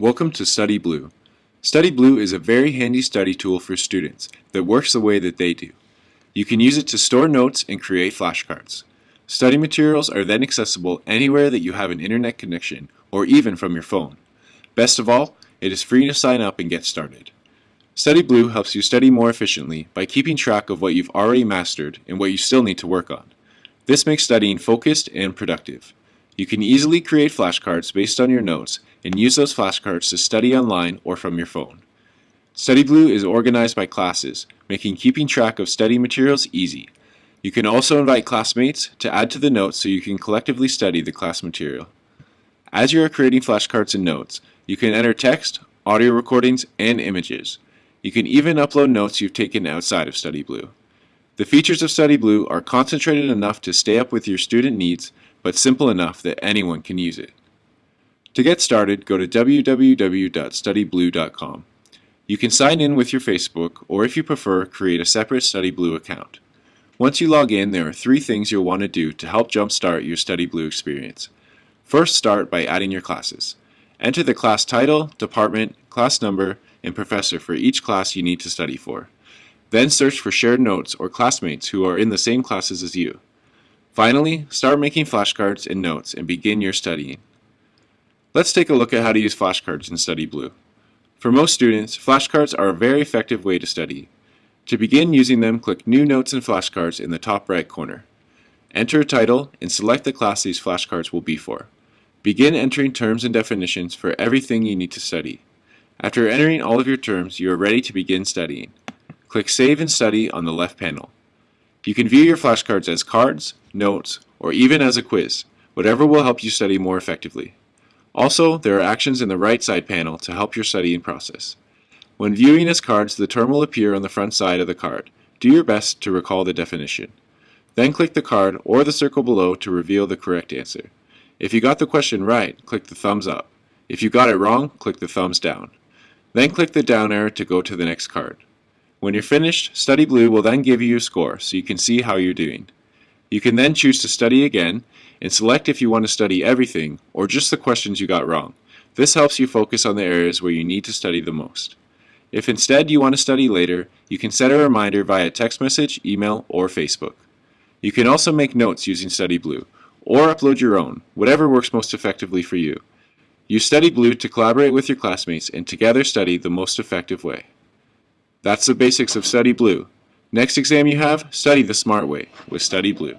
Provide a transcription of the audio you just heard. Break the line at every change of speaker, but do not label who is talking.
Welcome to Study Blue. Study Blue is a very handy study tool for students that works the way that they do. You can use it to store notes and create flashcards. Study materials are then accessible anywhere that you have an internet connection or even from your phone. Best of all, it is free to sign up and get started. Study Blue helps you study more efficiently by keeping track of what you've already mastered and what you still need to work on. This makes studying focused and productive. You can easily create flashcards based on your notes and use those flashcards to study online or from your phone. StudyBlue is organized by classes, making keeping track of study materials easy. You can also invite classmates to add to the notes so you can collectively study the class material. As you are creating flashcards and notes, you can enter text, audio recordings, and images. You can even upload notes you've taken outside of StudyBlue. The features of StudyBlue are concentrated enough to stay up with your student needs, but simple enough that anyone can use it. To get started, go to www.studyblue.com. You can sign in with your Facebook, or if you prefer, create a separate StudyBlue account. Once you log in, there are three things you'll want to do to help jumpstart your StudyBlue experience. First, start by adding your classes. Enter the class title, department, class number, and professor for each class you need to study for. Then search for shared notes or classmates who are in the same classes as you. Finally, start making flashcards and notes and begin your studying. Let's take a look at how to use flashcards in Study Blue. For most students, flashcards are a very effective way to study. To begin using them, click New Notes and Flashcards in the top right corner. Enter a title and select the class these flashcards will be for. Begin entering terms and definitions for everything you need to study. After entering all of your terms, you are ready to begin studying. Click Save and Study on the left panel. You can view your flashcards as cards, notes, or even as a quiz, whatever will help you study more effectively. Also, there are actions in the right side panel to help your studying process. When viewing as cards, the term will appear on the front side of the card. Do your best to recall the definition. Then click the card or the circle below to reveal the correct answer. If you got the question right, click the thumbs up. If you got it wrong, click the thumbs down. Then click the down arrow to go to the next card. When you're finished, Study Blue will then give you a score so you can see how you're doing. You can then choose to study again and select if you want to study everything or just the questions you got wrong. This helps you focus on the areas where you need to study the most. If instead you want to study later, you can set a reminder via text message, email, or Facebook. You can also make notes using Study Blue, or upload your own, whatever works most effectively for you. Use Study Blue to collaborate with your classmates and together study the most effective way. That's the basics of Study Blue. Next exam you have, study the smart way with Study Blue.